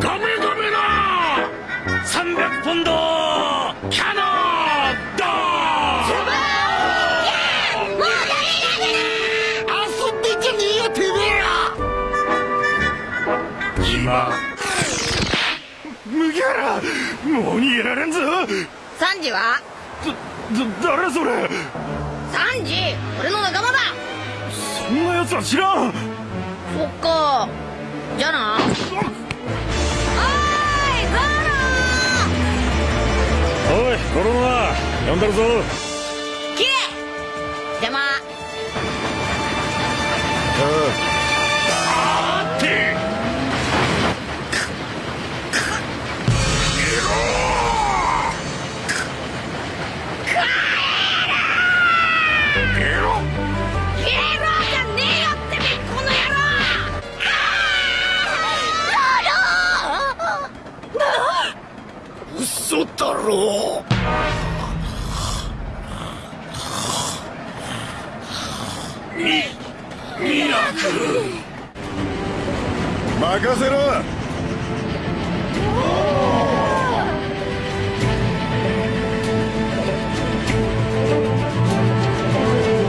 ガメガメな300ポンドキャノンド遊んでんじゃねえよてめえら今麦わらもう逃げられんぞ。サンジはだだ誰それサンジ俺の仲間だそんな奴は知らんそっかじゃあなコロナ呼んでるぞ。ロキレ邪魔。任せろ。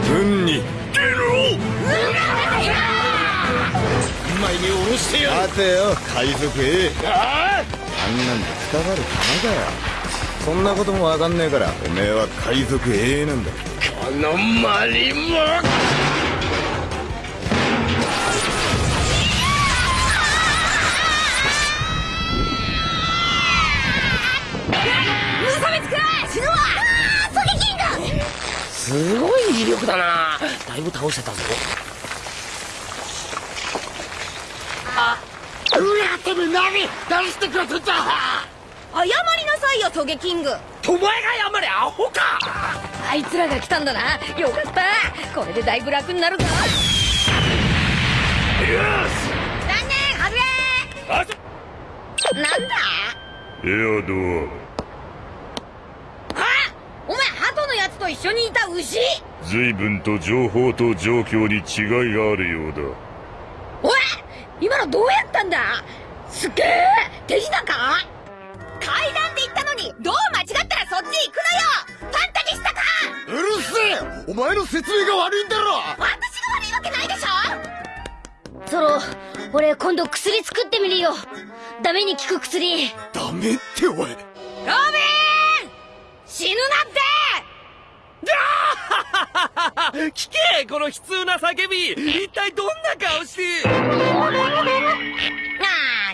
運に前に下ろ。してや待てよ海賊 A ああんなんでくたばる玉だよ。そんなこともわかんねえからおめえは海賊 A なんだ。このマリモすごい威力だな。だいぶ倒せたぞ。あうわてめえ何何してくれてんだ謝りなさいよトゲキング。お前が謝れアホか。あいつらが来たんだな。よかった。これでだいぶ楽になるぞ。残念外れあなんだ？エアドあお前鳩のやつと一緒にいた牛？ア随分と情報と状況に違いがあるようだ。おい今のどうやったんだ？すっげえ手品か？階段で行ったのにどう間違ったらそっち行くのよ！ファンタジスタか？うるせえお前の説明が悪いんだろ！私が悪いわけないでしょ！ソロ俺今度薬作ってみるよ。ダメに効く薬。ダメっておい。ロビン！死ぬなって聞けこの悲痛な叫び。一体どんな顔して。な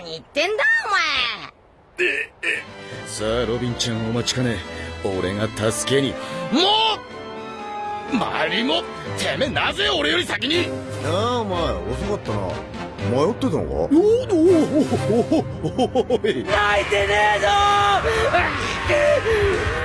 ーに言ってんだお前。さあロビンちゃんお待ちかね。俺が助けに。もうマリモ。てめえなぜ俺より先に。なあお前遅かったな。迷ってたのか？おおおおい泣いてねえぞいや鬼か